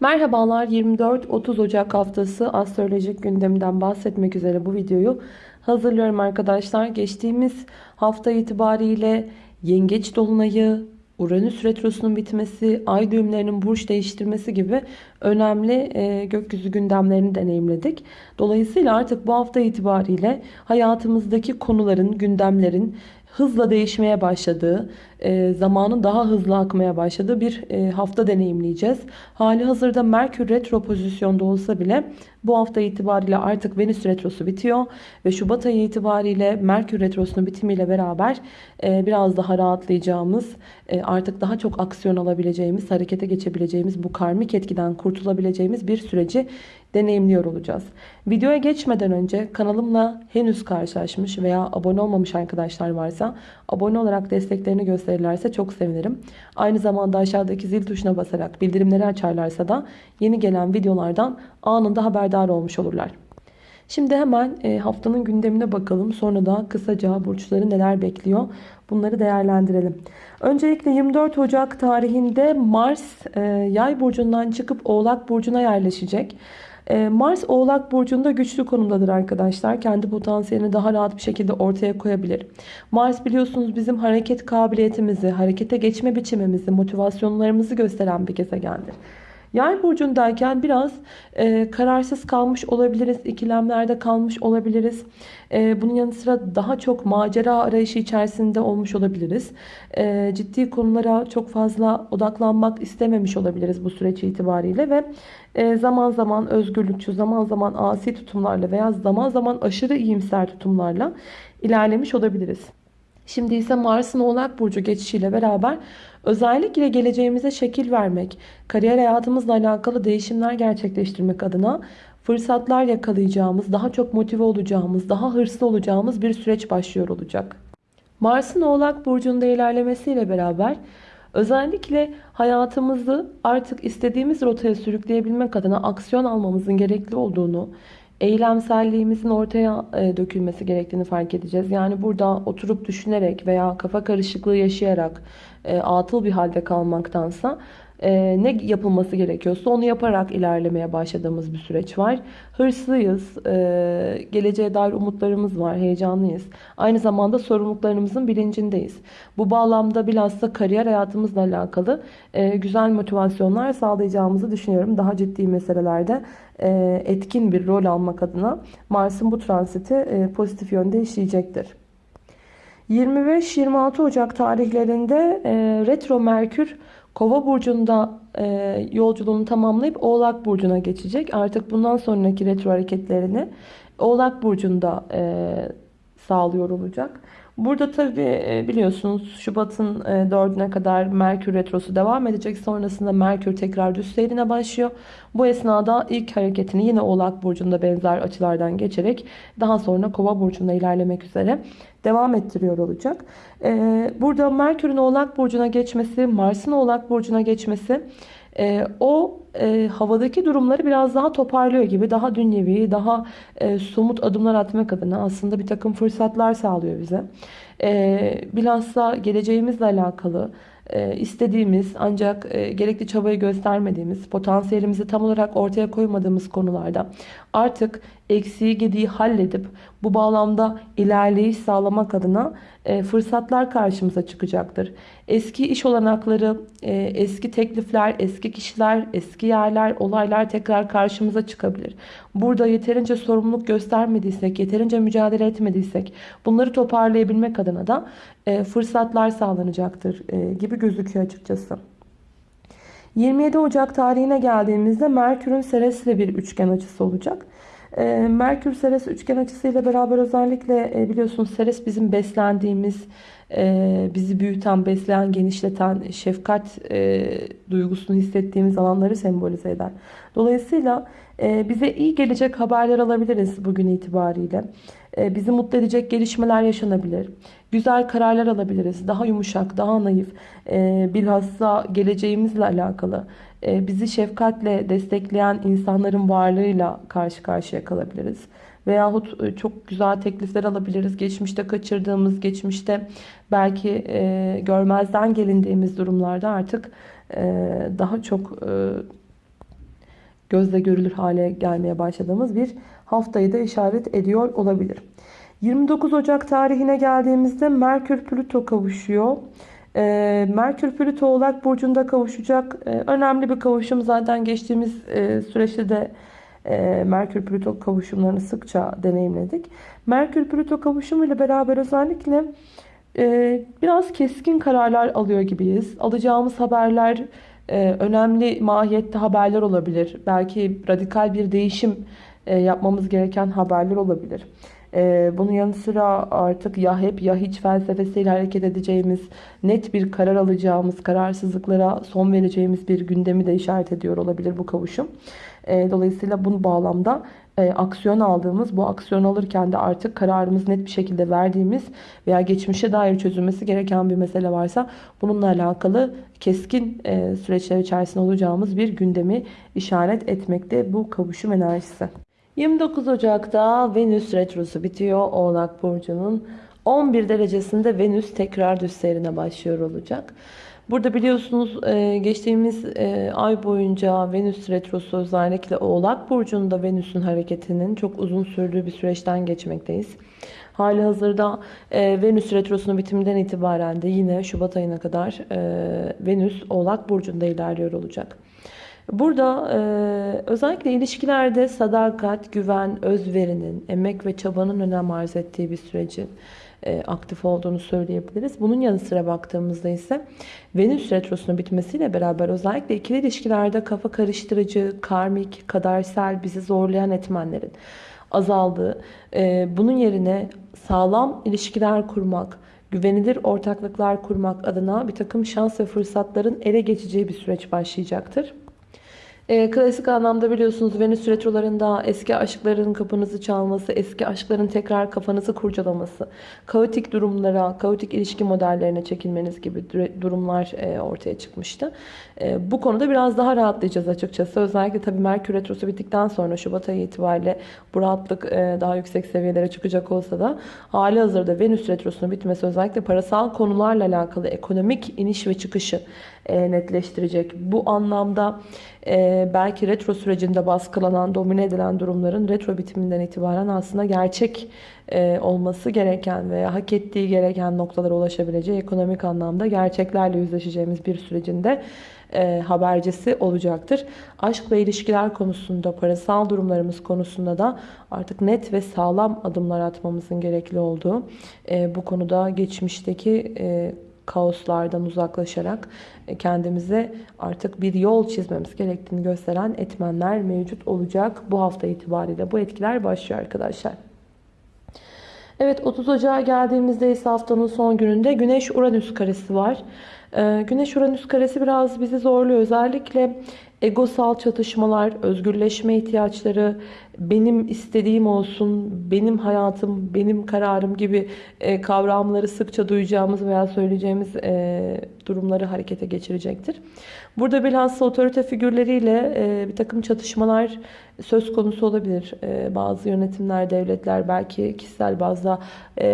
Merhabalar 24-30 Ocak haftası astrolojik gündeminden bahsetmek üzere bu videoyu hazırlıyorum arkadaşlar. Geçtiğimiz hafta itibariyle yengeç dolunayı, Uranüs retrosunun bitmesi, ay düğümlerinin burç değiştirmesi gibi önemli e, gökyüzü gündemlerini deneyimledik. Dolayısıyla artık bu hafta itibariyle hayatımızdaki konuların, gündemlerin hızla değişmeye başladığı, e, zamanın daha hızlı akmaya başladığı bir e, hafta deneyimleyeceğiz. Hali hazırda Merkür retro pozisyonda olsa bile bu hafta itibariyle artık Venüs retrosu bitiyor ve Şubat ayı itibariyle Merkür retrosunun bitimiyle beraber e, biraz daha rahatlayacağımız, artık daha çok aksiyon alabileceğimiz, harekete geçebileceğimiz bu karmik etkiden kurtulabileceğimiz bir süreci deneyimliyor olacağız. Videoya geçmeden önce kanalımla henüz karşılaşmış veya abone olmamış arkadaşlar varsa abone olarak desteklerini gösterirlerse çok sevinirim. Aynı zamanda aşağıdaki zil tuşuna basarak bildirimleri açarlarsa da yeni gelen videolardan anında haberdar olmuş olurlar. Şimdi hemen e, haftanın gündemine bakalım. Sonra da kısaca burçları neler bekliyor bunları değerlendirelim. Öncelikle 24 Ocak tarihinde Mars e, yay burcundan çıkıp oğlak burcuna yerleşecek. Ee, Mars Oğlak Burcu'nda güçlü konumdadır arkadaşlar. Kendi potansiyelini daha rahat bir şekilde ortaya koyabilir. Mars biliyorsunuz bizim hareket kabiliyetimizi, harekete geçme biçimimizi, motivasyonlarımızı gösteren bir gezegendir. Yay burcundayken biraz e, kararsız kalmış olabiliriz. ikilemlerde kalmış olabiliriz. E, bunun yanı sıra daha çok macera arayışı içerisinde olmuş olabiliriz. E, ciddi konulara çok fazla odaklanmak istememiş olabiliriz bu süreç itibariyle ve e, zaman zaman özgürlükçü, zaman zaman asi tutumlarla veya zaman zaman aşırı iyimser tutumlarla ilerlemiş olabiliriz. Şimdi ise Mars'ın Oğlak Burcu geçişiyle beraber özellikle geleceğimize şekil vermek, kariyer hayatımızla alakalı değişimler gerçekleştirmek adına fırsatlar yakalayacağımız, daha çok motive olacağımız, daha hırslı olacağımız bir süreç başlıyor olacak. Mars'ın Oğlak Burcu'nda ilerlemesiyle beraber özellikle hayatımızı artık istediğimiz rotaya sürükleyebilmek adına aksiyon almamızın gerekli olduğunu, eylemselliğimizin ortaya e, dökülmesi gerektiğini fark edeceğiz. Yani burada oturup düşünerek veya kafa karışıklığı yaşayarak e, atıl bir halde kalmaktansa e, ne yapılması gerekiyorsa onu yaparak ilerlemeye başladığımız bir süreç var. Hırslıyız, e, geleceğe dair umutlarımız var, heyecanlıyız. Aynı zamanda sorumluluklarımızın bilincindeyiz. Bu bağlamda bilhassa kariyer hayatımızla alakalı e, güzel motivasyonlar sağlayacağımızı düşünüyorum. Daha ciddi meselelerde e, etkin bir rol almak adına Mars'ın bu transiti e, pozitif yönde işleyecektir. 25-26 Ocak tarihlerinde e, retro Merkür Kova burcunda e, yolculuğunu tamamlayıp Oğlak burcuna geçecek. Artık bundan sonraki retro hareketlerini Oğlak burcunda e, sağlıyor olacak. Burada tabi e, biliyorsunuz Şubat'ın 4'üne kadar Merkür Retrosu devam edecek. Sonrasında Merkür tekrar düz seyrine başlıyor. Bu esnada ilk hareketini yine Oğlak Burcu'nda benzer açılardan geçerek daha sonra Kova Burcu'nda ilerlemek üzere devam ettiriyor olacak. E, burada Merkür'ün Oğlak Burcu'na geçmesi, Mars'ın Oğlak Burcu'na geçmesi e, o e, havadaki durumları biraz daha toparlıyor gibi. Daha dünyevi, daha e, somut adımlar atmak adına aslında bir takım fırsatlar sağlıyor bize. E, bilhassa geleceğimizle alakalı e, istediğimiz ancak e, gerekli çabayı göstermediğimiz, potansiyelimizi tam olarak ortaya koymadığımız konularda artık eksiği gediği halledip bu bağlamda ilerleyiş sağlamak adına fırsatlar karşımıza çıkacaktır. Eski iş olanakları, eski teklifler, eski kişiler, eski yerler, olaylar tekrar karşımıza çıkabilir. Burada yeterince sorumluluk göstermediysek, yeterince mücadele etmediysek bunları toparlayabilmek adına da fırsatlar sağlanacaktır gibi gözüküyor açıkçası. 27 Ocak tarihine geldiğimizde Merkür'ün Ceres ile bir üçgen açısı olacak. Ee, Merkür Ceres üçgen açısıyla beraber özellikle e, biliyorsunuz Ceres bizim beslendiğimiz, e, bizi büyüten, besleyen, genişleten, şefkat e, duygusunu hissettiğimiz alanları sembolize eder. Dolayısıyla bize iyi gelecek haberler alabiliriz bugün itibariyle. Bizi mutlu edecek gelişmeler yaşanabilir. Güzel kararlar alabiliriz. Daha yumuşak, daha naif. Bilhassa geleceğimizle alakalı e, bizi şefkatle destekleyen insanların varlığıyla karşı karşıya kalabiliriz. Veyahut e, çok güzel teklifler alabiliriz. Geçmişte kaçırdığımız, geçmişte belki e, görmezden gelindiğimiz durumlarda artık daha çok gözle görülür hale gelmeye başladığımız bir haftayı da işaret ediyor olabilir. 29 Ocak tarihine geldiğimizde Merkür Plüto kavuşuyor. Ee, Merkür Plüto Oğlak Burcu'nda kavuşacak. Ee, önemli bir kavuşum. Zaten geçtiğimiz e, süreçte de e, Merkür Plüto kavuşumlarını sıkça deneyimledik. Merkür Plüto kavuşumu ile beraber özellikle e, biraz keskin kararlar alıyor gibiyiz. Alacağımız haberler e, önemli mahiyette haberler olabilir. Belki radikal bir değişim e, yapmamız gereken haberler olabilir. Bunun yanı sıra artık ya hep ya hiç felsefesiyle hareket edeceğimiz, net bir karar alacağımız, kararsızlıklara son vereceğimiz bir gündemi de işaret ediyor olabilir bu kavuşum. E, dolayısıyla bu bağlamda e, aksiyon aldığımız, bu aksiyon alırken de artık kararımız net bir şekilde verdiğimiz veya geçmişe dair çözülmesi gereken bir mesele varsa bununla alakalı keskin e, süreçler içerisinde olacağımız bir gündemi işaret etmekte bu kavuşum enerjisi. 29 Ocak'ta Venüs Retrosu bitiyor. Oğlak Burcu'nun 11 derecesinde Venüs tekrar düz seyrine başlıyor olacak. Burada biliyorsunuz e, geçtiğimiz e, ay boyunca Venüs Retrosu özellikle Oğlak Burcu'nda Venüs'ün hareketinin çok uzun sürdüğü bir süreçten geçmekteyiz. Hali hazırda e, Venüs Retrosu'nun bitiminden itibaren de yine Şubat ayına kadar Venüs Oğlak Burcu'nda ilerliyor olacak. Burada e, özellikle ilişkilerde sadakat, güven, özverinin, emek ve çabanın önem arz ettiği bir sürecin aktif olduğunu söyleyebiliriz. Bunun yanı sıra baktığımızda ise Venüs Retrosu'nun bitmesiyle beraber özellikle ikili ilişkilerde kafa karıştırıcı, karmik, kadersel, bizi zorlayan etmenlerin azaldığı, e, bunun yerine sağlam ilişkiler kurmak, güvenilir ortaklıklar kurmak adına bir takım şans ve fırsatların ele geçeceği bir süreç başlayacaktır. E, klasik anlamda biliyorsunuz Venüs retrolarında eski aşkların kapınızı çalması, eski aşkların tekrar kafanızı kurcalaması, kaotik durumlara, kaotik ilişki modellerine çekilmeniz gibi durumlar e, ortaya çıkmıştı. E, bu konuda biraz daha rahatlayacağız açıkçası. Özellikle tabii Merkür retrosu bittikten sonra Şubat ayı itibariyle bu rahatlık e, daha yüksek seviyelere çıkacak olsa da hali hazırda Venüs retrosunun bitmesi özellikle parasal konularla alakalı ekonomik iniş ve çıkışı netleştirecek. Bu anlamda e, belki retro sürecinde baskılanan, domine edilen durumların retro bitiminden itibaren aslında gerçek e, olması gereken veya hak ettiği gereken noktalara ulaşabileceği ekonomik anlamda gerçeklerle yüzleşeceğimiz bir sürecinde e, habercisi olacaktır. Aşk ve ilişkiler konusunda, parasal durumlarımız konusunda da artık net ve sağlam adımlar atmamızın gerekli olduğu, e, bu konuda geçmişteki e, kaoslardan uzaklaşarak e, kendimize artık bir yol çizmemiz gerektiğini gösteren etmenler mevcut olacak. Bu hafta itibariyle bu etkiler başlıyor arkadaşlar. Evet 30 Ocağı geldiğimizde ise haftanın son gününde Güneş Uranüs karesi var. Ee, Güneş Uranüs karesi biraz bizi zorluyor. Özellikle egosal çatışmalar, özgürleşme ihtiyaçları, benim istediğim olsun, benim hayatım, benim kararım gibi e, kavramları sıkça duyacağımız veya söyleyeceğimiz e, durumları harekete geçirecektir. Burada bilhassa otorite figürleriyle e, bir takım çatışmalar söz konusu olabilir. Bazı yönetimler, devletler belki kişisel bazda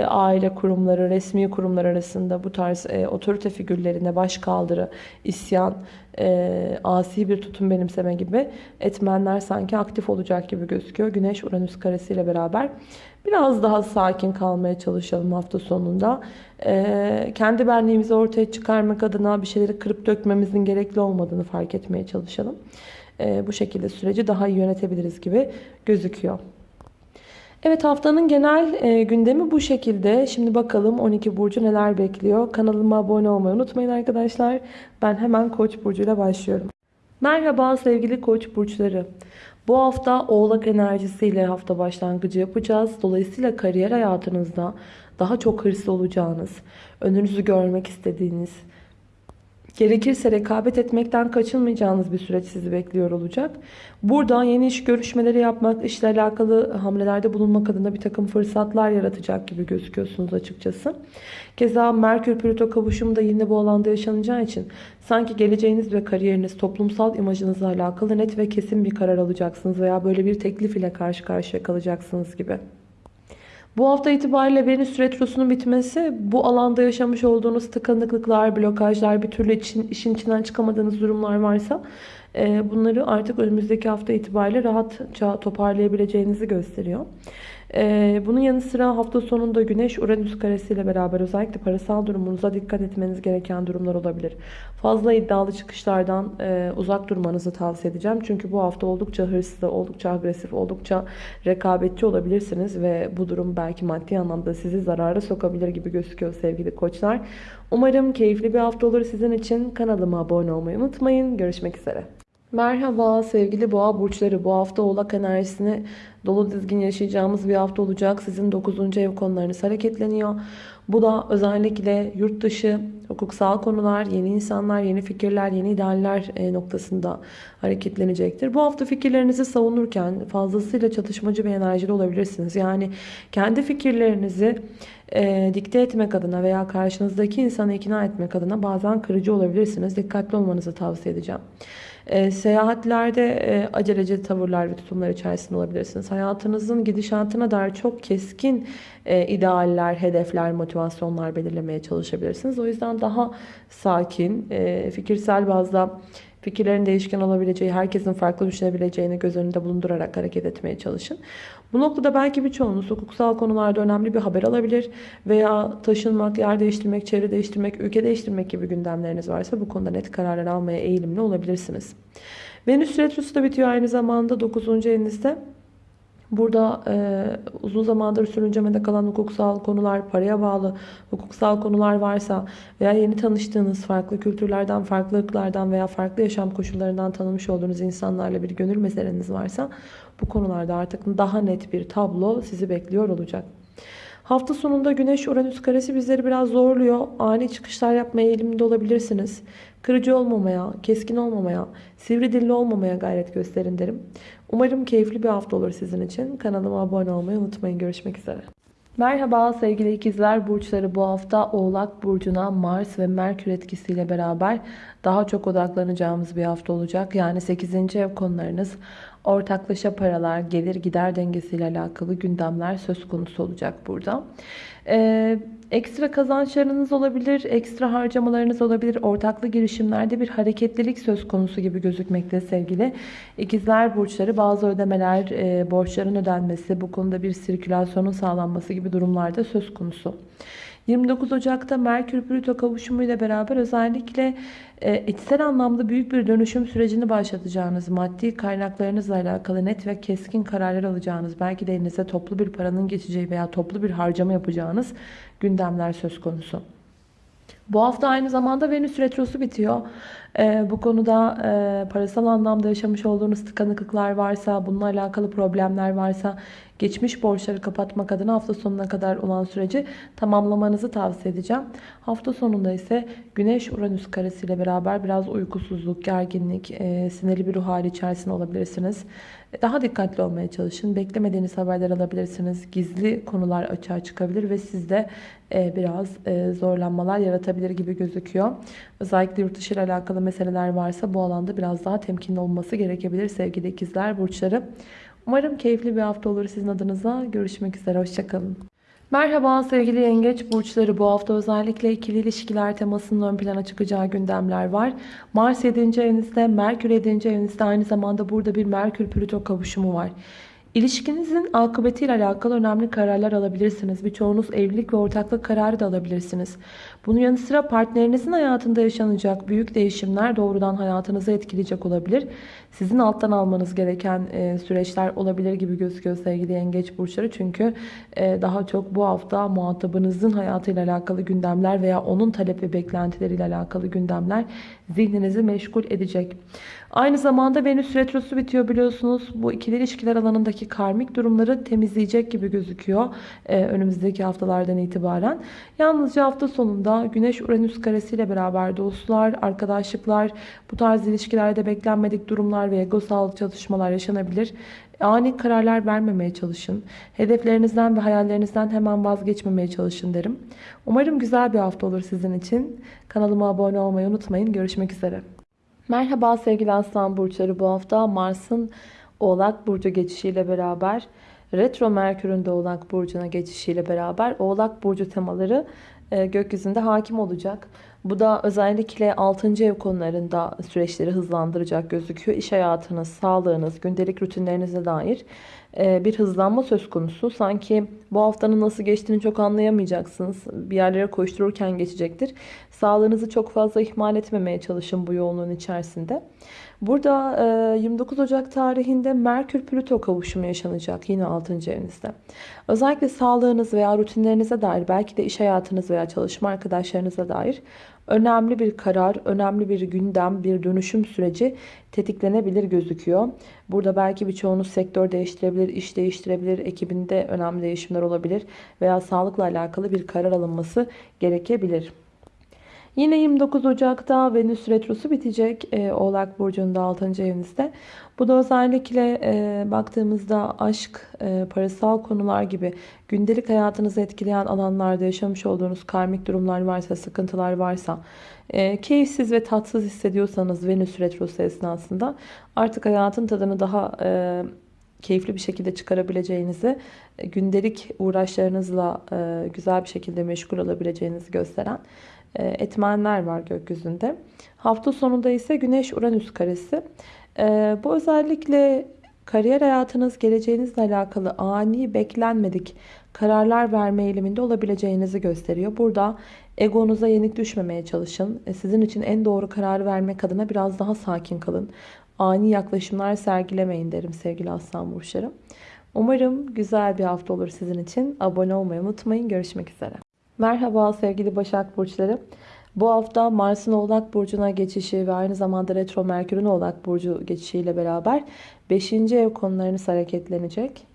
aile kurumları, resmi kurumlar arasında bu tarz otorite figürlerine baş kaldırı, isyan, e, asi bir tutum benimseme gibi etmenler sanki aktif olacak gibi gözüküyor. Güneş Uranüs karesiyle beraber biraz daha sakin kalmaya çalışalım hafta sonunda. E, kendi benliğimizi ortaya çıkarmak adına bir şeyleri kırıp dökmemizin gerekli olmadığını fark etmeye çalışalım. E, bu şekilde süreci daha iyi yönetebiliriz gibi gözüküyor. Evet haftanın genel e, gündemi bu şekilde. Şimdi bakalım 12 burcu neler bekliyor. Kanalıma abone olmayı unutmayın arkadaşlar. Ben hemen Koç burcuyla başlıyorum. Merhaba sevgili Koç burçları. Bu hafta Oğlak enerjisiyle hafta başlangıcı yapacağız. Dolayısıyla kariyer hayatınızda daha çok hırslı olacağınız, önünüzü görmek istediğiniz, Gerekirse rekabet etmekten kaçınmayacağınız bir süreç sizi bekliyor olacak. Buradan yeni iş görüşmeleri yapmak, işle alakalı hamlelerde bulunmak adına bir takım fırsatlar yaratacak gibi gözüküyorsunuz açıkçası. Keza Merkür Plüto kavuşumu da yine bu alanda yaşanacağı için sanki geleceğiniz ve kariyeriniz, toplumsal imajınızla alakalı net ve kesin bir karar alacaksınız veya böyle bir teklif ile karşı karşıya kalacaksınız gibi. Bu hafta itibariyle Venüs Retrosu'nun bitmesi bu alanda yaşamış olduğunuz tıkanıklıklar, blokajlar, bir türlü için, işin içinden çıkamadığınız durumlar varsa e, bunları artık önümüzdeki hafta itibariyle rahatça toparlayabileceğinizi gösteriyor. Ee, bunun yanı sıra hafta sonunda Güneş Uranüs karesiyle beraber özellikle parasal durumunuza dikkat etmeniz gereken durumlar olabilir. Fazla iddialı çıkışlardan e, uzak durmanızı tavsiye edeceğim. Çünkü bu hafta oldukça hırslı, oldukça agresif, oldukça rekabetçi olabilirsiniz ve bu durum belki maddi anlamda sizi zarara sokabilir gibi gözüküyor sevgili koçlar. Umarım keyifli bir hafta olur sizin için. Kanalıma abone olmayı unutmayın. Görüşmek üzere. Merhaba sevgili boğa burçları. Bu hafta oğlak enerjisini dolu dizgin yaşayacağımız bir hafta olacak. Sizin 9. ev konularınız hareketleniyor. Bu da özellikle yurt dışı, hukuksal konular, yeni insanlar, yeni fikirler, yeni idealler e, noktasında hareketlenecektir. Bu hafta fikirlerinizi savunurken fazlasıyla çatışmacı bir enerjide olabilirsiniz. Yani kendi fikirlerinizi e, dikte etmek adına veya karşınızdaki insanı ikna etmek adına bazen kırıcı olabilirsiniz. Dikkatli olmanızı tavsiye edeceğim. E, seyahatlerde e, aceleci tavırlar ve tutumlar içerisinde olabilirsiniz. Hayatınızın gidişatına dair çok keskin e, idealler, hedefler, motivasyonlar belirlemeye çalışabilirsiniz. O yüzden daha sakin, e, fikirsel bazda fikirlerin değişken olabileceği, herkesin farklı düşünebileceğini göz önünde bulundurarak hareket etmeye çalışın. Bu noktada belki birçoğunuz hukuksal konularda önemli bir haber alabilir veya taşınmak, yer değiştirmek, çevre değiştirmek, ülke değiştirmek gibi gündemleriniz varsa bu konuda net kararlar almaya eğilimli olabilirsiniz. Venüs Retrosu da bitiyor aynı zamanda 9. evinizde. Burada e, uzun zamandır sürüncemede kalan hukuksal konular, paraya bağlı hukuksal konular varsa veya yeni tanıştığınız farklı kültürlerden, farklı ırklardan veya farklı yaşam koşullarından tanımış olduğunuz insanlarla bir gönül meseleniz varsa bu konularda artık daha net bir tablo sizi bekliyor olacak. Hafta sonunda Güneş Uranüs karesi bizleri biraz zorluyor. Ani çıkışlar yapmaya eğilimde olabilirsiniz. Kırıcı olmamaya, keskin olmamaya, sivri dilli olmamaya gayret gösterin derim. Umarım keyifli bir hafta olur sizin için. Kanalıma abone olmayı unutmayın. Görüşmek üzere. Merhaba sevgili ikizler burçları bu hafta Oğlak Burcu'na Mars ve Merkür etkisiyle beraber daha çok odaklanacağımız bir hafta olacak. Yani 8. ev konularınız ortaklaşa paralar, gelir gider dengesiyle alakalı gündemler söz konusu olacak burada. Ee, ekstra kazançlarınız olabilir, ekstra harcamalarınız olabilir. Ortaklı girişimlerde bir hareketlilik söz konusu gibi gözükmekte sevgili. İkizler burçları bazı ödemeler, e, borçların ödenmesi, bu konuda bir sirkülasyonun sağlanması gibi durumlarda söz konusu. 29 Ocak'ta Merkür Plüto kavuşumu ile beraber özellikle e, içsel anlamda büyük bir dönüşüm sürecini başlatacağınız, maddi kaynaklarınızla alakalı net ve keskin kararlar alacağınız, belki de elinize toplu bir paranın geçeceği veya toplu bir harcama yapacağınız gündemler söz konusu. Bu hafta aynı zamanda Venüs Retrosu bitiyor. Ee, bu konuda e, parasal anlamda yaşamış olduğunuz tıkanıklıklar varsa, bununla alakalı problemler varsa geçmiş borçları kapatmak adına hafta sonuna kadar olan süreci tamamlamanızı tavsiye edeceğim. Hafta sonunda ise Güneş Uranüs karesiyle beraber biraz uykusuzluk, gerginlik, e, sinirli bir ruh hali içerisinde olabilirsiniz. Daha dikkatli olmaya çalışın. Beklemediğiniz haberler alabilirsiniz. Gizli konular açığa çıkabilir ve sizde e, biraz e, zorlanmalar yaratabilir gibi gözüküyor. Özellikle yurt dışı ile alakalı meseleler varsa bu alanda biraz daha temkinli olması gerekebilir sevgili ikizler burçları. Umarım keyifli bir hafta olur sizin adınıza. Görüşmek üzere. Hoşçakalın. Merhaba sevgili yengeç burçları. Bu hafta özellikle ikili ilişkiler temasının ön plana çıkacağı gündemler var. Mars 7. evinizde, Merkür 7. evinizde aynı zamanda burada bir Merkür-Plüto kavuşumu var. İlişkinizin akıbetiyle alakalı önemli kararlar alabilirsiniz. Birçoğunuz evlilik ve ortaklık kararı da alabilirsiniz. Bunun yanı sıra partnerinizin hayatında yaşanacak büyük değişimler doğrudan hayatınızı etkileyecek olabilir. Sizin alttan almanız gereken e, süreçler olabilir gibi gözüküyor sevgili yengeç burçları. Çünkü e, daha çok bu hafta muhatabınızın hayatıyla alakalı gündemler veya onun talep ve beklentileriyle alakalı gündemler zihninizi meşgul edecek. Aynı zamanda Venüs Retrosu bitiyor biliyorsunuz. Bu ikili ilişkiler alanındaki karmik durumları temizleyecek gibi gözüküyor. Ee, önümüzdeki haftalardan itibaren. Yalnızca hafta sonunda Güneş Uranüs karesiyle beraber dostlar, arkadaşlıklar, bu tarz ilişkilerde beklenmedik durumlar ve egosal çatışmalar yaşanabilir. Ani kararlar vermemeye çalışın. Hedeflerinizden ve hayallerinizden hemen vazgeçmemeye çalışın derim. Umarım güzel bir hafta olur sizin için. Kanalıma abone olmayı unutmayın. Görüşmek üzere. Merhaba sevgili aslan burçları bu hafta Mars'ın Oğlak Burcu geçişiyle beraber Retro Merkür'ün de Oğlak Burcu'na geçişiyle beraber Oğlak Burcu temaları gökyüzünde hakim olacak. Bu da özellikle 6. ev konularında süreçleri hızlandıracak gözüküyor. İş hayatınız, sağlığınız, gündelik rutinlerinize dair e, bir hızlanma söz konusu. Sanki bu haftanın nasıl geçtiğini çok anlayamayacaksınız. Bir yerlere koştururken geçecektir. Sağlığınızı çok fazla ihmal etmemeye çalışın bu yoğunluğun içerisinde. Burada 29 Ocak tarihinde Merkür-Plüto kavuşumu yaşanacak yine 6. evinizde. Özellikle sağlığınız veya rutinlerinize dair belki de iş hayatınız veya çalışma arkadaşlarınıza dair önemli bir karar, önemli bir gündem, bir dönüşüm süreci tetiklenebilir gözüküyor. Burada belki birçoğunuz sektör değiştirebilir, iş değiştirebilir, ekibinde önemli değişimler olabilir veya sağlıkla alakalı bir karar alınması gerekebilir. Yine 29 Ocak'ta Venüs Retrosu bitecek e, Oğlak Burcu'nda 6. evinizde. Bu da özellikle e, baktığımızda aşk, e, parasal konular gibi gündelik hayatınızı etkileyen alanlarda yaşamış olduğunuz karmik durumlar varsa, sıkıntılar varsa, e, keyifsiz ve tatsız hissediyorsanız Venüs Retrosu esnasında artık hayatın tadını daha... E, keyifli bir şekilde çıkarabileceğinizi, e, gündelik uğraşlarınızla e, güzel bir şekilde meşgul olabileceğinizi gösteren etmenler var gökyüzünde. Hafta sonunda ise Güneş-Uranüs karesi. E, bu özellikle kariyer hayatınız, geleceğinizle alakalı ani, beklenmedik kararlar verme eğiliminde olabileceğinizi gösteriyor. Burada egonuza yenik düşmemeye çalışın. E, sizin için en doğru kararı vermek adına biraz daha sakin kalın. Ani yaklaşımlar sergilemeyin derim sevgili aslan burçları. Umarım güzel bir hafta olur sizin için. Abone olmayı unutmayın. Görüşmek üzere. Merhaba sevgili Başak Burçları. Bu hafta Mars'ın Oğlak Burcu'na geçişi ve aynı zamanda Retro Merkür'ün Oğlak Burcu geçişiyle beraber 5. ev konularınız hareketlenecek.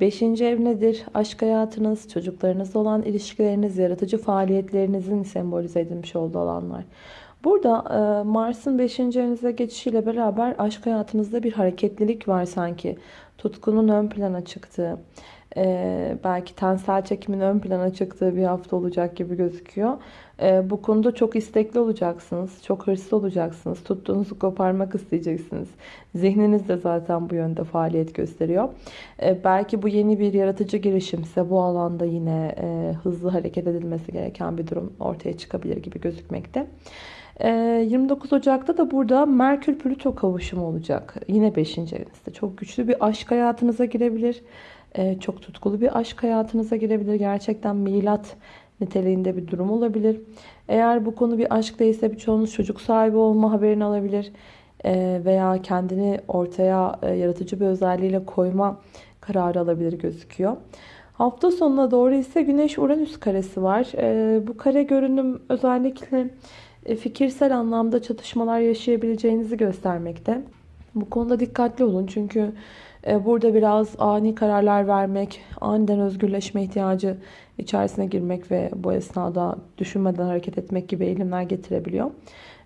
5. ev nedir? Aşk hayatınız, çocuklarınızla olan ilişkileriniz, yaratıcı faaliyetlerinizin sembolize edilmiş olduğu alanlar. Burada e, Mars'ın 5. evinize geçişiyle beraber aşk hayatınızda bir hareketlilik var sanki. Tutkunun ön plana çıktığı, e, belki tensel çekimin ön plana çıktığı bir hafta olacak gibi gözüküyor. E, bu konuda çok istekli olacaksınız. Çok hırslı olacaksınız. Tuttuğunuzu koparmak isteyeceksiniz. Zihniniz de zaten bu yönde faaliyet gösteriyor. E, belki bu yeni bir yaratıcı girişimse bu alanda yine e, hızlı hareket edilmesi gereken bir durum ortaya çıkabilir gibi gözükmekte. 29 Ocak'ta da burada Merkür Plüto kavuşumu olacak. Yine 5. evinizde. Çok güçlü bir aşk hayatınıza girebilir. Ee, çok tutkulu bir aşk hayatınıza girebilir. Gerçekten milat niteliğinde bir durum olabilir. Eğer bu konu bir aşk değilse birçoğunuz çocuk sahibi olma haberini alabilir. Ee, veya kendini ortaya e, yaratıcı bir özelliğiyle koyma kararı alabilir gözüküyor. Hafta sonuna doğru ise Güneş-Uranüs karesi var. Ee, bu kare görünüm özellikle e, fikirsel anlamda çatışmalar yaşayabileceğinizi göstermekte. Bu konuda dikkatli olun çünkü e, burada biraz ani kararlar vermek, aniden özgürleşme ihtiyacı içerisine girmek ve bu esnada düşünmeden hareket etmek gibi eğilimler getirebiliyor.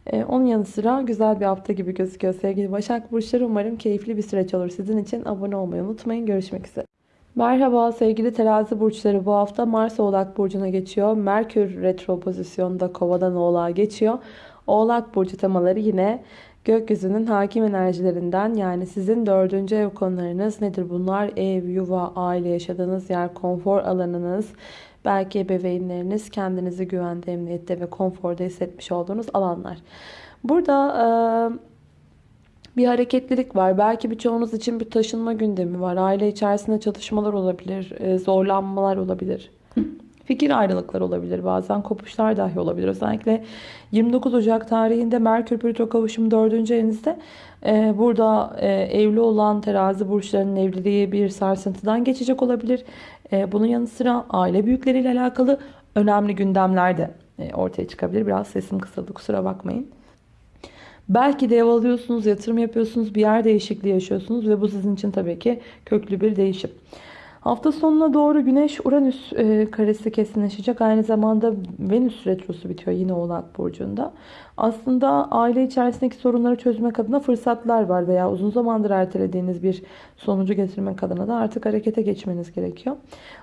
E, onun yanı sıra güzel bir hafta gibi gözüküyor sevgili Başak Burçları. Umarım keyifli bir süreç olur sizin için. Abone olmayı unutmayın. Görüşmek üzere. Merhaba sevgili terazi burçları. Bu hafta Mars Oğlak Burcu'na geçiyor. Merkür retro pozisyonda kovadan oğlağa geçiyor. Oğlak Burcu temaları yine gökyüzünün hakim enerjilerinden yani sizin dördüncü ev konularınız nedir bunlar? Ev, yuva, aile, yaşadığınız yer, konfor alanınız, belki ebeveynleriniz kendinizi güvende, emniyette ve konforda hissetmiş olduğunuz alanlar. Burada bir hareketlilik var. Belki birçoğunuz için bir taşınma gündemi var. Aile içerisinde çatışmalar olabilir, zorlanmalar olabilir. Fikir ayrılıkları olabilir. Bazen kopuşlar dahi olabilir. Özellikle 29 Ocak tarihinde Merkür Plüto kavuşum 4. evinizde e, burada e, evli olan terazi burçlarının evliliği bir sarsıntıdan geçecek olabilir. E, bunun yanı sıra aile büyükleriyle alakalı önemli gündemler de e, ortaya çıkabilir. Biraz sesim kısıldı kusura bakmayın. Belki de ev alıyorsunuz, yatırım yapıyorsunuz, bir yer değişikliği yaşıyorsunuz ve bu sizin için tabii ki köklü bir değişim. Hafta sonuna doğru Güneş-Uranüs e, karesi kesinleşecek. Aynı zamanda Venüs retrosu bitiyor yine Oğlak Burcu'nda. Aslında aile içerisindeki sorunları çözmek adına fırsatlar var veya uzun zamandır ertelediğiniz bir sonucu getirmek adına da artık harekete geçmeniz gerekiyor.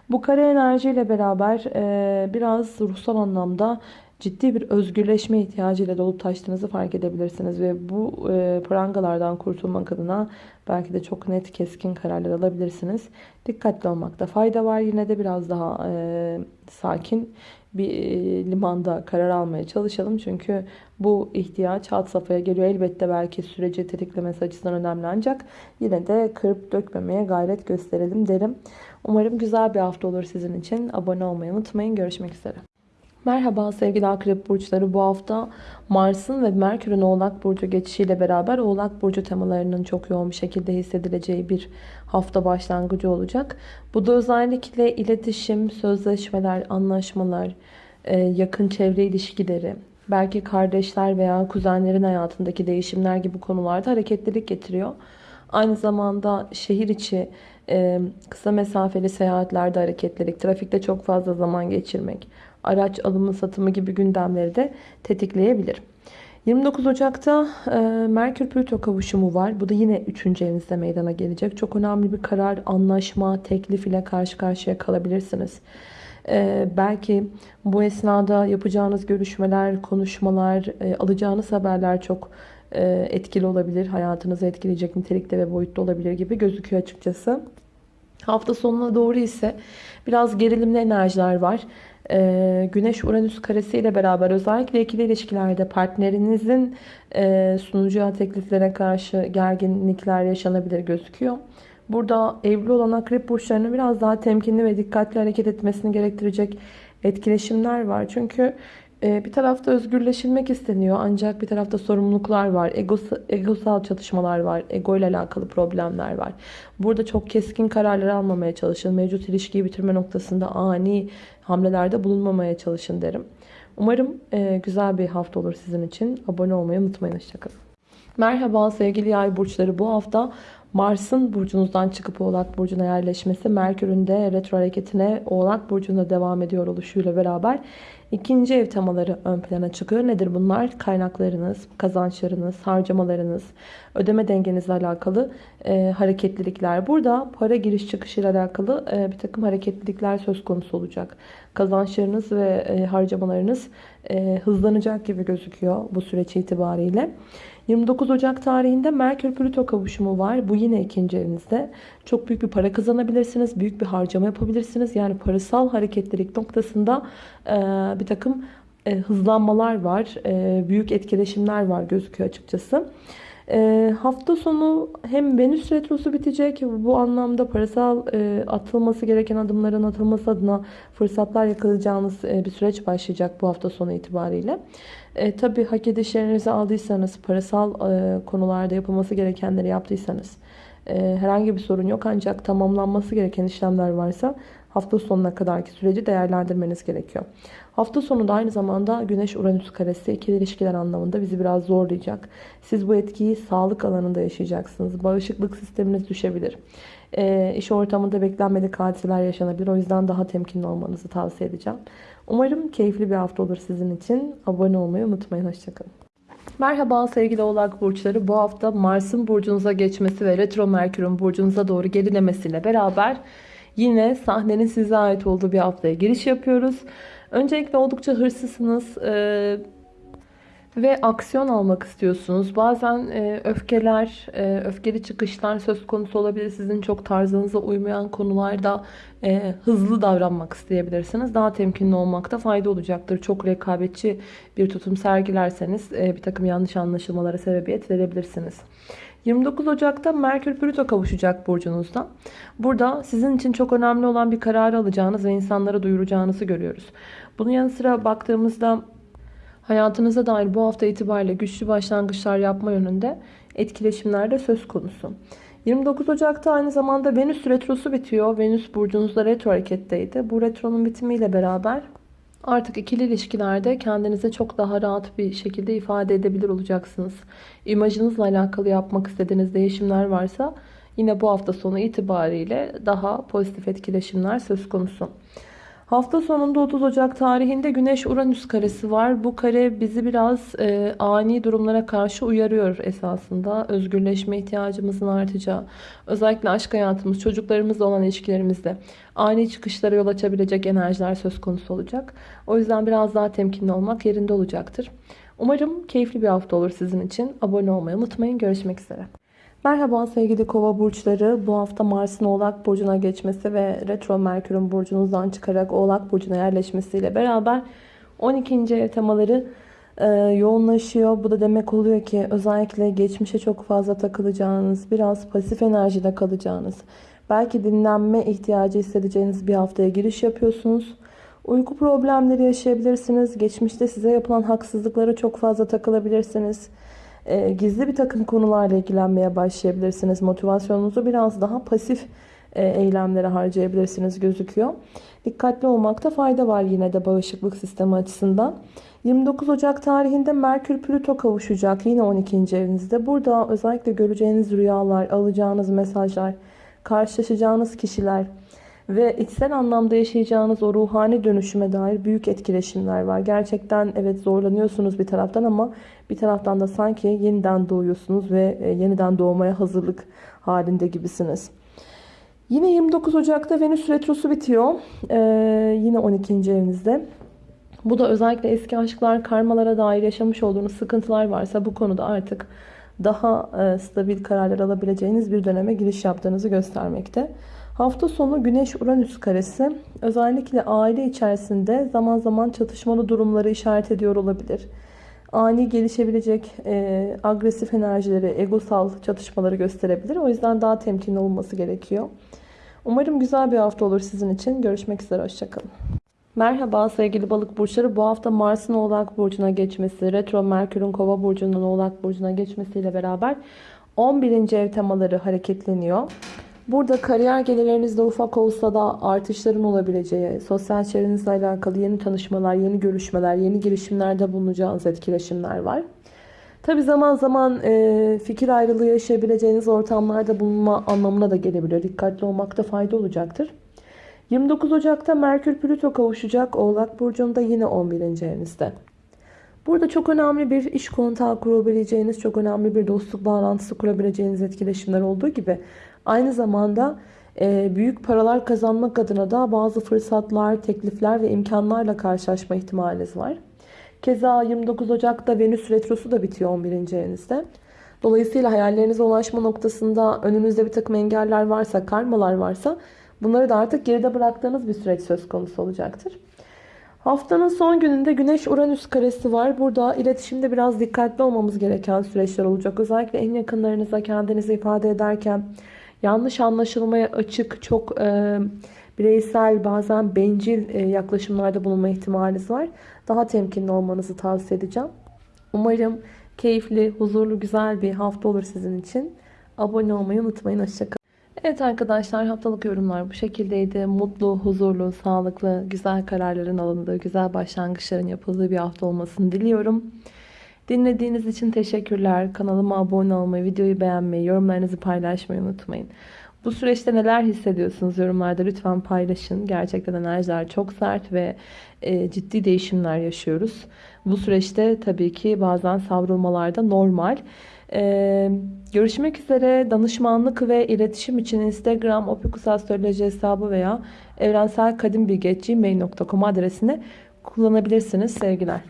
Bu kare enerjiyle beraber e, biraz ruhsal anlamda ciddi bir özgürleşme ihtiyacıyla dolup taştığınızı fark edebilirsiniz. Ve bu e, prangalardan kurtulmak adına belki de çok net keskin kararlar alabilirsiniz. Dikkatli olmakta fayda var. Yine de biraz daha e, sakin bir e, limanda karar almaya çalışalım. Çünkü bu ihtiyaç hat safhaya geliyor. Elbette belki süreci tetiklemesi açısından önemli ancak yine de kırıp dökmemeye gayret gösterelim derim. Umarım güzel bir hafta olur sizin için. Abone olmayı unutmayın. Görüşmek üzere. Merhaba sevgili akrep burçları. Bu hafta Mars'ın ve Merkür'ün Oğlak Burcu geçişiyle beraber Oğlak Burcu temalarının çok yoğun bir şekilde hissedileceği bir hafta başlangıcı olacak. Bu da özellikle iletişim, sözleşmeler, anlaşmalar, e, yakın çevre ilişkileri, belki kardeşler veya kuzenlerin hayatındaki değişimler gibi konularda hareketlilik getiriyor. Aynı zamanda şehir içi kısa mesafeli seyahatlerde hareketlilik, trafikte çok fazla zaman geçirmek, araç alımı satımı gibi gündemleri de tetikleyebilir. 29 Ocak'ta Merkür Plüto kavuşumu var. Bu da yine 3. evinizde meydana gelecek. Çok önemli bir karar, anlaşma, teklif ile karşı karşıya kalabilirsiniz. E, belki bu esnada yapacağınız görüşmeler, konuşmalar, e, alacağınız haberler çok etkili olabilir. Hayatınızı etkileyecek nitelikte ve boyutta olabilir gibi gözüküyor açıkçası. Hafta sonuna doğru ise biraz gerilimli enerjiler var. Ee, Güneş-Uranüs karesi ile beraber özellikle ikili ilişkilerde partnerinizin e, sunacağı tekliflere karşı gerginlikler yaşanabilir gözüküyor. Burada evli olan akrep burçlarının biraz daha temkinli ve dikkatli hareket etmesini gerektirecek etkileşimler var. Çünkü bir tarafta özgürleşilmek isteniyor ancak bir tarafta sorumluluklar var. Egosal, çatışmalar var. Ego ile alakalı problemler var. Burada çok keskin kararlar almamaya çalışın. Mevcut ilişkiyi bitirme noktasında ani hamlelerde bulunmamaya çalışın derim. Umarım e, güzel bir hafta olur sizin için. Abone olmayı unutmayın. Hoşçakalın. Merhaba sevgili yay burçları. Bu hafta Mars'ın burcunuzdan çıkıp Oğlak Burcu'na yerleşmesi, Merkür'ün de retro hareketine Oğlak Burcu'nda devam ediyor oluşuyla beraber ikinci ev temaları ön plana çıkıyor. Nedir bunlar? Kaynaklarınız, kazançlarınız, harcamalarınız, ödeme dengenizle alakalı e, hareketlilikler. Burada para giriş çıkışıyla alakalı e, bir takım hareketlilikler söz konusu olacak. Kazançlarınız ve e, harcamalarınız e, hızlanacak gibi gözüküyor bu süreç itibariyle. 29 Ocak tarihinde Merkür Plüto kavuşumu var. Bu yine ikinci evinizde. Çok büyük bir para kazanabilirsiniz. Büyük bir harcama yapabilirsiniz. Yani parasal hareketlilik noktasında e, bir takım e, hızlanmalar var. E, büyük etkileşimler var gözüküyor açıkçası. E, hafta sonu hem Venüs Retrosu bitecek. Bu anlamda parasal e, atılması gereken adımların atılması adına fırsatlar yakalayacağınız e, bir süreç başlayacak bu hafta sonu itibariyle. E, tabii hak edişlerinizi aldıysanız, parasal e, konularda yapılması gerekenleri yaptıysanız e, herhangi bir sorun yok. Ancak tamamlanması gereken işlemler varsa hafta sonuna kadarki süreci değerlendirmeniz gerekiyor. Hafta sonu da aynı zamanda Güneş-Uranüs karesi ikili ilişkiler anlamında bizi biraz zorlayacak. Siz bu etkiyi sağlık alanında yaşayacaksınız. Bağışıklık sisteminiz düşebilir. E, iş ortamında beklenmedik hadiseler yaşanabilir. O yüzden daha temkinli olmanızı tavsiye edeceğim. Umarım keyifli bir hafta olur sizin için. Abone olmayı unutmayın. Hoşçakalın. Merhaba sevgili oğlak burçları. Bu hafta Mars'ın burcunuza geçmesi ve retro Merkür'ün burcunuza doğru gerilemesiyle beraber yine sahnenin size ait olduğu bir haftaya giriş yapıyoruz. Öncelikle oldukça hırsızsınız. Ee, ve aksiyon almak istiyorsunuz. Bazen e, öfkeler, e, öfkeli çıkışlar söz konusu olabilir. Sizin çok tarzınıza uymayan konularda e, hızlı davranmak isteyebilirsiniz. Daha temkinli olmakta fayda olacaktır. Çok rekabetçi bir tutum sergilerseniz e, bir takım yanlış anlaşılmalara sebebiyet verebilirsiniz. 29 Ocak'ta Merkür Plüto kavuşacak burcunuzda. Burada sizin için çok önemli olan bir kararı alacağınız ve insanlara duyuracağınızı görüyoruz. Bunun yanı sıra baktığımızda hayatınıza dair bu hafta itibariyle güçlü başlangıçlar yapma yönünde etkileşimler de söz konusu. 29 Ocak'ta aynı zamanda Venüs retrosu bitiyor. Venüs burcunuzda retro hareketteydi. Bu retronun bitimiyle beraber artık ikili ilişkilerde kendinize çok daha rahat bir şekilde ifade edebilir olacaksınız. İmajınızla alakalı yapmak istediğiniz değişimler varsa yine bu hafta sonu itibariyle daha pozitif etkileşimler söz konusu. Hafta sonunda 30 Ocak tarihinde Güneş-Uranüs karesi var. Bu kare bizi biraz e, ani durumlara karşı uyarıyor esasında. Özgürleşme ihtiyacımızın artacağı, özellikle aşk hayatımız, çocuklarımızla olan ilişkilerimizde ani çıkışlara yol açabilecek enerjiler söz konusu olacak. O yüzden biraz daha temkinli olmak yerinde olacaktır. Umarım keyifli bir hafta olur sizin için. Abone olmayı unutmayın. Görüşmek üzere. Merhaba sevgili kova burçları. Bu hafta Mars'ın Oğlak Burcu'na geçmesi ve Retro Merkür'ün burcunuzdan çıkarak Oğlak Burcu'na yerleşmesiyle beraber 12. ev temaları e, yoğunlaşıyor. Bu da demek oluyor ki özellikle geçmişe çok fazla takılacağınız, biraz pasif enerjide kalacağınız, belki dinlenme ihtiyacı hissedeceğiniz bir haftaya giriş yapıyorsunuz. Uyku problemleri yaşayabilirsiniz. Geçmişte size yapılan haksızlıklara çok fazla takılabilirsiniz. E, gizli bir takım konularla ilgilenmeye başlayabilirsiniz. Motivasyonunuzu biraz daha pasif e, eylemlere harcayabilirsiniz gözüküyor. Dikkatli olmakta fayda var yine de bağışıklık sistemi açısından. 29 Ocak tarihinde Merkür Plüto kavuşacak yine 12. evinizde. Burada özellikle göreceğiniz rüyalar, alacağınız mesajlar, karşılaşacağınız kişiler ve içsel anlamda yaşayacağınız o ruhani dönüşüme dair büyük etkileşimler var. Gerçekten evet zorlanıyorsunuz bir taraftan ama bir taraftan da sanki yeniden doğuyorsunuz ve e, yeniden doğmaya hazırlık halinde gibisiniz. Yine 29 Ocak'ta Venüs Retrosu bitiyor. Ee, yine 12. evinizde. Bu da özellikle eski aşklar, karmalara dair yaşamış olduğunuz sıkıntılar varsa bu konuda artık daha e, stabil kararlar alabileceğiniz bir döneme giriş yaptığınızı göstermekte. Hafta sonu Güneş-Uranüs karesi özellikle aile içerisinde zaman zaman çatışmalı durumları işaret ediyor olabilir. Ani gelişebilecek e, agresif enerjileri, egosal çatışmaları gösterebilir. O yüzden daha temkinli olması gerekiyor. Umarım güzel bir hafta olur sizin için. Görüşmek üzere, hoşçakalın. Merhaba sevgili balık burçları. Bu hafta Mars'ın Oğlak Burcu'na geçmesi, Retro Merkür'ün Kova Burcu'ndan Oğlak Burcu'na geçmesiyle beraber 11. ev temaları hareketleniyor. Burada kariyer gelirlerinizde ufak olsa da artışların olabileceği, sosyal çevrenizle alakalı yeni tanışmalar, yeni görüşmeler, yeni girişimlerde bulunacağınız etkileşimler var. Tabi zaman zaman e, fikir ayrılığı yaşayabileceğiniz ortamlarda bulunma anlamına da gelebilir. Dikkatli olmakta fayda olacaktır. 29 Ocak'ta Merkür Plüto kavuşacak Oğlak Burcu'nda yine 11. evinizde. Burada çok önemli bir iş kontağı kurabileceğiniz, çok önemli bir dostluk bağlantısı kurabileceğiniz etkileşimler olduğu gibi aynı zamanda e, büyük paralar kazanmak adına da bazı fırsatlar, teklifler ve imkanlarla karşılaşma ihtimaliniz var. Keza 29 Ocak'ta Venüs Retrosu da bitiyor 11. evinizde. Dolayısıyla hayallerinize ulaşma noktasında önünüzde bir takım engeller varsa, karmalar varsa bunları da artık geride bıraktığınız bir süreç söz konusu olacaktır. Haftanın son gününde Güneş-Uranüs karesi var. Burada iletişimde biraz dikkatli olmamız gereken süreçler olacak. Özellikle en yakınlarınıza kendinizi ifade ederken yanlış anlaşılmaya açık, çok e, bireysel, bazen bencil e, yaklaşımlarda bulunma ihtimaliniz var. Daha temkinli olmanızı tavsiye edeceğim. Umarım keyifli, huzurlu, güzel bir hafta olur sizin için. Abone olmayı unutmayın. Hoşçakalın. Evet arkadaşlar haftalık yorumlar bu şekildeydi. Mutlu, huzurlu, sağlıklı, güzel kararların alındığı, güzel başlangıçların yapıldığı bir hafta olmasını diliyorum. Dinlediğiniz için teşekkürler. Kanalıma abone olmayı, videoyu beğenmeyi, yorumlarınızı paylaşmayı unutmayın. Bu süreçte neler hissediyorsunuz yorumlarda lütfen paylaşın. Gerçekten enerjiler çok sert ve e, ciddi değişimler yaşıyoruz. Bu süreçte tabii ki bazen savrulmalar da normal. Ee, görüşmek üzere danışmanlık ve iletişim için Instagram opikusastroloji hesabı veya evrenselkadimbilgi.gmail.com adresini kullanabilirsiniz. Sevgiler.